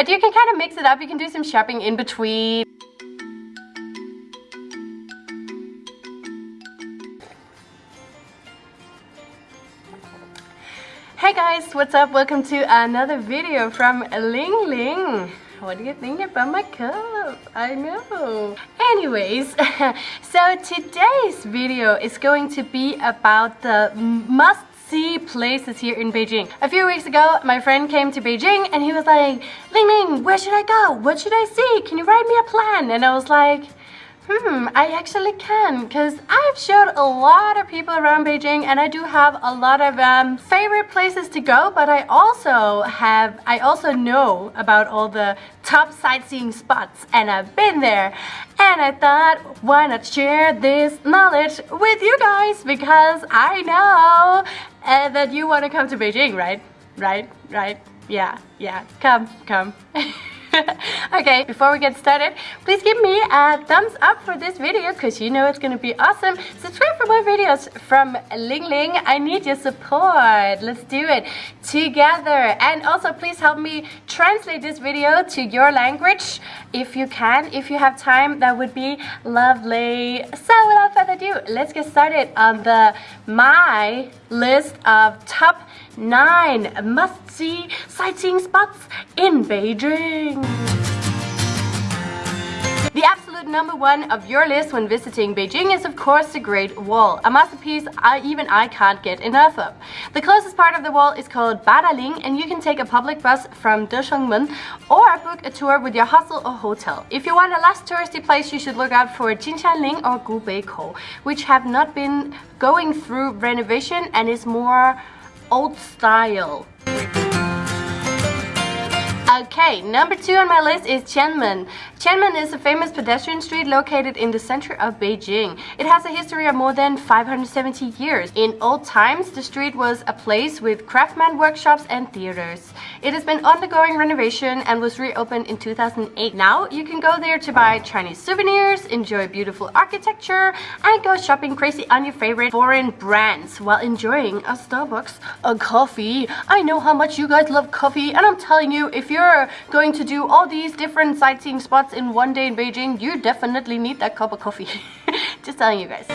But you can kind of mix it up. You can do some shopping in between. Hey guys, what's up? Welcome to another video from Ling Ling. What do you think about my cup? I know. Anyways, so today's video is going to be about the must see places here in Beijing. A few weeks ago, my friend came to Beijing and he was like, Ling Ling, where should I go? What should I see? Can you write me a plan? And I was like, Hmm, I actually can because I've showed a lot of people around Beijing and I do have a lot of um, favorite places to go but I also have I also know about all the top sightseeing spots and I've been there and I thought why not share this knowledge with you guys because I know uh, that you want to come to Beijing right? Right? Right? Yeah yeah. Come come okay, before we get started, please give me a thumbs up for this video because you know it's going to be awesome. Subscribe for more videos from Ling Ling. I need your support. Let's do it together. And also, please help me translate this video to your language if you can. If you have time, that would be lovely. So without further ado, let's get started on the my list of top 9 must-see sightseeing spots in Beijing. The absolute number one of your list when visiting Beijing is of course the Great Wall, a masterpiece I, even I can't get enough of. The closest part of the wall is called Badaling and you can take a public bus from Deshengmen or book a tour with your hostel or hotel. If you want a less touristy place, you should look out for Jinshanling or Gubeikou, which have not been going through renovation and is more old style. Okay, number two on my list is Qianmen. Qianmen is a famous pedestrian street located in the center of Beijing. It has a history of more than 570 years. In old times, the street was a place with craftsman workshops and theaters. It has been undergoing renovation and was reopened in 2008. Now you can go there to buy Chinese souvenirs, enjoy beautiful architecture, and go shopping crazy on your favorite foreign brands while enjoying a Starbucks, a coffee. I know how much you guys love coffee and I'm telling you, if you're going to do all these different sightseeing spots in one day in Beijing, you definitely need that cup of coffee. Just telling you guys.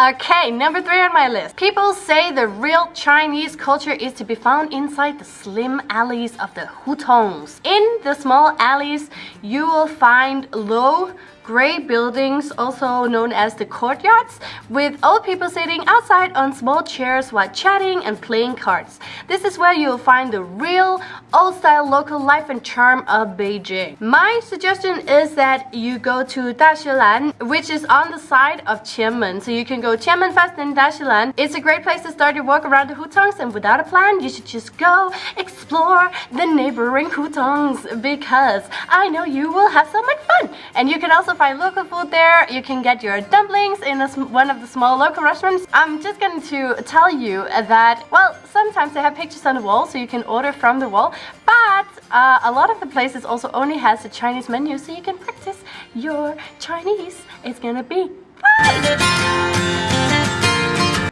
Okay, number three on my list. People say the real Chinese culture is to be found inside the slim alleys of the hutongs. In the small alleys, you will find low gray buildings, also known as the courtyards, with old people sitting outside on small chairs while chatting and playing cards. This is where you'll find the real old-style local life and charm of Beijing. My suggestion is that you go to Dashilan, which is on the side of Qianmen. So you can go Qianmen first and Dashilan. It's a great place to start your walk around the hutongs and without a plan, you should just go explore the neighboring hutongs because I know you will have so much fun. And you can also find local food there. You can get your dumplings in one of the small local restaurants. I'm just going to tell you that, well, sometimes they have pictures on the wall so you can order from the wall. But uh, a lot of the places also only has a Chinese menu so you can practice your Chinese. It's gonna be fun!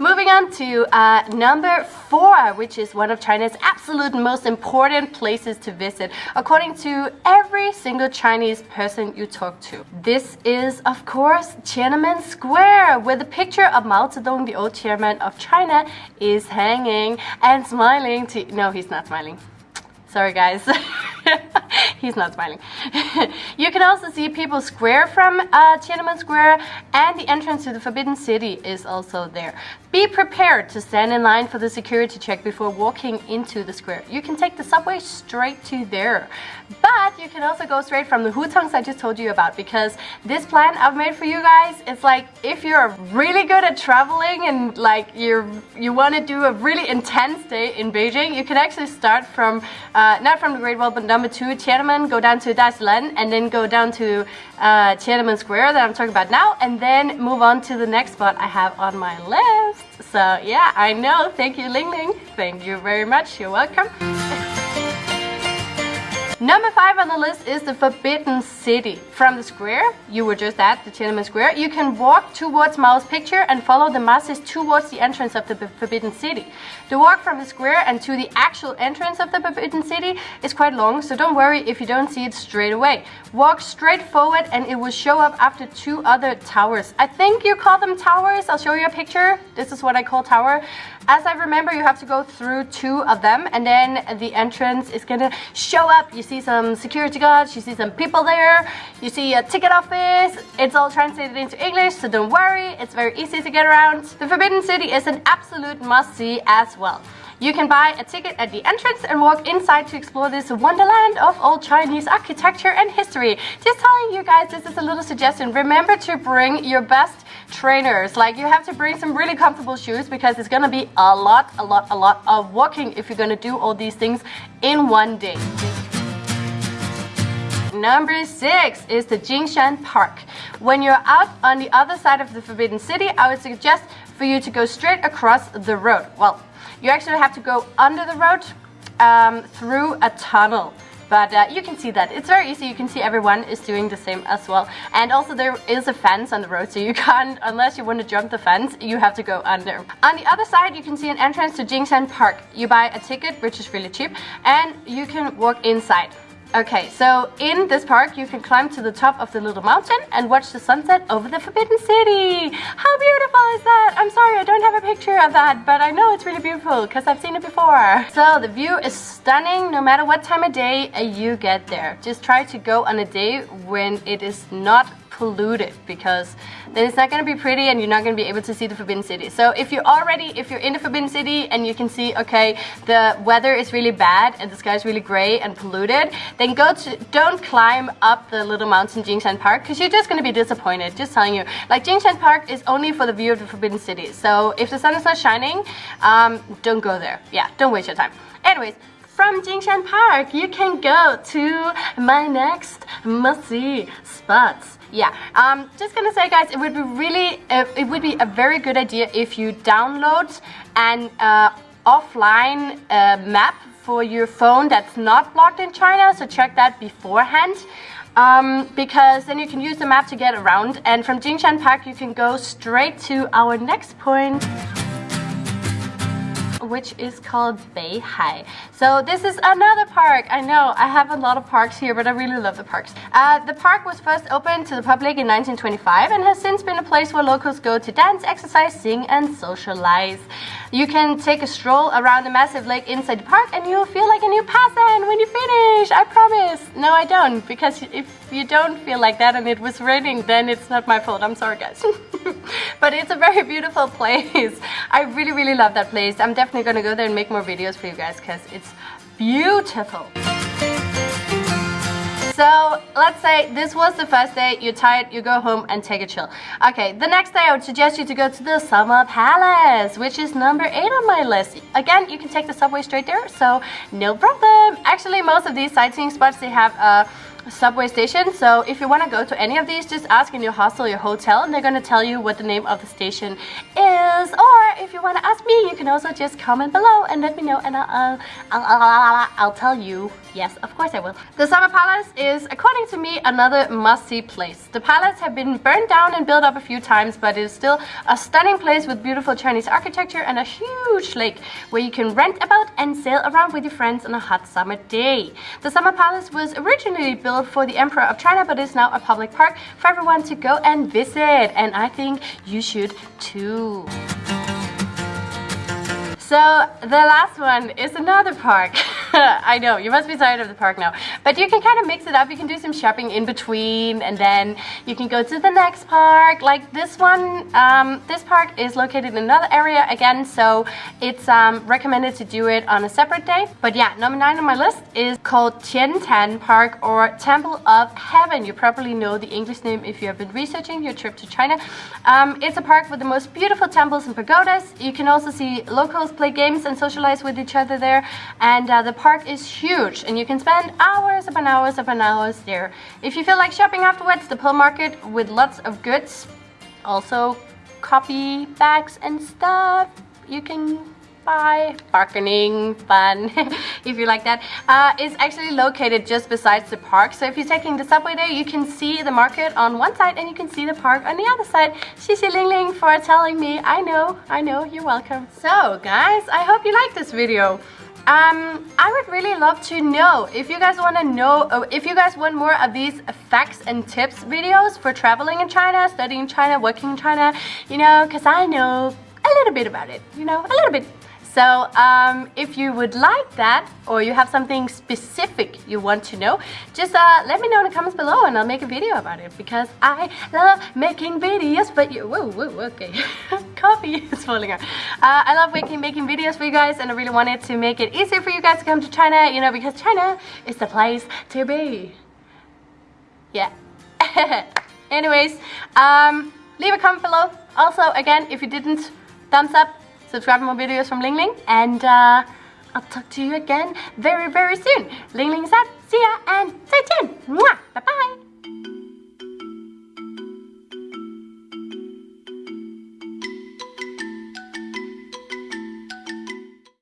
Moving on to uh, number four, which is one of China's absolute most important places to visit, according to every single Chinese person you talk to. This is, of course, Tiananmen Square, where the picture of Mao Zedong, the old chairman of China, is hanging and smiling to... No, he's not smiling. Sorry, guys. He's not smiling. you can also see People's Square from uh, Tiananmen Square and the entrance to the Forbidden City is also there. Be prepared to stand in line for the security check before walking into the square. You can take the subway straight to there. But you can also go straight from the hutongs I just told you about because this plan I've made for you guys, it's like if you're really good at traveling and like you're, you want to do a really intense day in Beijing, you can actually start from, uh, not from the Great Wall, but number two, Tiananmen, go down to Dashilan, and then go down to uh, Tiananmen Square that I'm talking about now, and then move on to the next spot I have on my list. So yeah, I know. Thank you, Ling Ling. Thank you very much. You're welcome. Number five on the list is the Forbidden City. From the square, you were just at the Tiananmen Square, you can walk towards Mao's picture and follow the masses towards the entrance of the Forbidden City. The walk from the square and to the actual entrance of the Forbidden City is quite long, so don't worry if you don't see it straight away. Walk straight forward and it will show up after two other towers. I think you call them towers. I'll show you a picture. This is what I call tower. As I remember, you have to go through two of them and then the entrance is gonna show up. You see some security guards, you see some people there, you see a ticket office. It's all translated into English, so don't worry. It's very easy to get around. The Forbidden City is an absolute must-see as well. You can buy a ticket at the entrance and walk inside to explore this wonderland of old Chinese architecture and history. Just telling you guys, this is a little suggestion. Remember to bring your best trainers. Like you have to bring some really comfortable shoes because it's gonna be a lot, a lot, a lot of walking if you're gonna do all these things in one day. Number six is the Jingshan Park. When you're out on the other side of the Forbidden City, I would suggest for you to go straight across the road. Well, you actually have to go under the road um, through a tunnel. But uh, you can see that. It's very easy. You can see everyone is doing the same as well. And also there is a fence on the road, so you can't, unless you want to jump the fence, you have to go under. On the other side, you can see an entrance to Jingshan Park. You buy a ticket, which is really cheap, and you can walk inside. Okay, so in this park you can climb to the top of the little mountain and watch the sunset over the Forbidden City. How beautiful is that? I'm sorry, I don't have a picture of that, but I know it's really beautiful because I've seen it before. So the view is stunning no matter what time of day you get there. Just try to go on a day when it is not polluted because then it's not going to be pretty and you're not going to be able to see the Forbidden City. So if you're already, if you're in the Forbidden City and you can see, okay, the weather is really bad and the sky is really gray and polluted, then go to, don't climb up the little mountain Jingshan Park because you're just going to be disappointed, just telling you. Like Jingshan Park is only for the view of the Forbidden City. So if the sun is not shining, um, don't go there. Yeah, don't waste your time. Anyways, from Jingshan Park, you can go to my next must-see spots. Yeah, um, just gonna say guys, it would be really, uh, it would be a very good idea if you download an uh, offline uh, map for your phone that's not blocked in China, so check that beforehand. Um, because then you can use the map to get around and from Jingshan Park you can go straight to our next point which is called Bay Beihai. So this is another park. I know I have a lot of parks here, but I really love the parks. Uh, the park was first opened to the public in 1925 and has since been a place where locals go to dance, exercise, sing and socialize. You can take a stroll around the massive lake inside the park and you'll feel like a new person when you finish, I promise. No, I don't, because if you don't feel like that and it was raining, then it's not my fault. I'm sorry, guys. but it's a very beautiful place. I really, really love that place. I'm definitely gonna go there and make more videos for you guys because it's beautiful. So let's say this was the first day, you're tired, you go home and take a chill. Okay, the next day I would suggest you to go to the Summer Palace, which is number 8 on my list. Again, you can take the subway straight there, so no problem. Actually, most of these sightseeing spots, they have a subway station. So if you want to go to any of these, just ask in your hostel, your hotel, and they're going to tell you what the name of the station is. Or if you want to ask me, you can also just comment below and let me know, and I'll, I'll, I'll, I'll tell you. Yes, of course I will. The Summer Palace is, according to me, another must-see place. The palace have been burned down and built up a few times, but it is still a stunning place with beautiful Chinese architecture and a huge lake where you can rent a boat and sail around with your friends on a hot summer day. The Summer Palace was originally built for the Emperor of China, but is now a public park for everyone to go and visit. And I think you should too. So the last one is another park. I know, you must be tired of the park now. But you can kind of mix it up. You can do some shopping in between and then you can go to the next park. Like this one, um, this park is located in another area again, so it's um, recommended to do it on a separate day. But yeah, number nine on my list is called Tian Tan Park or Temple of Heaven. You probably know the English name if you have been researching your trip to China. Um, it's a park with the most beautiful temples and pagodas. You can also see locals play games and socialize with each other there. And uh, the park is huge and you can spend hours upon hours upon hours there. If you feel like shopping afterwards, the pearl market with lots of goods, also copy bags and stuff, you can buy Bargaining fun, if you like that. Uh, it's actually located just besides the park. So if you're taking the subway there, you can see the market on one side and you can see the park on the other side. Xixi Ling Ling for telling me. I know, I know, you're welcome. So guys, I hope you like this video. Um, I would really love to know if you guys want to know, uh, if you guys want more of these facts and tips videos for traveling in China, studying in China, working in China, you know, because I know a little bit about it, you know, a little bit. So um, if you would like that or you have something specific you want to know, just uh, let me know in the comments below and I'll make a video about it because I love making videos for you. Whoa, whoa, okay. Coffee is falling out. Uh, I love making, making videos for you guys and I really wanted to make it easier for you guys to come to China, you know, because China is the place to be. Yeah. Anyways, um, leave a comment below. Also, again, if you didn't, thumbs up, subscribe more videos from Ling Ling, and uh, I'll talk to you again very, very soon. Ling Ling's out. See ya, and 再见. Mwah. Bye-bye.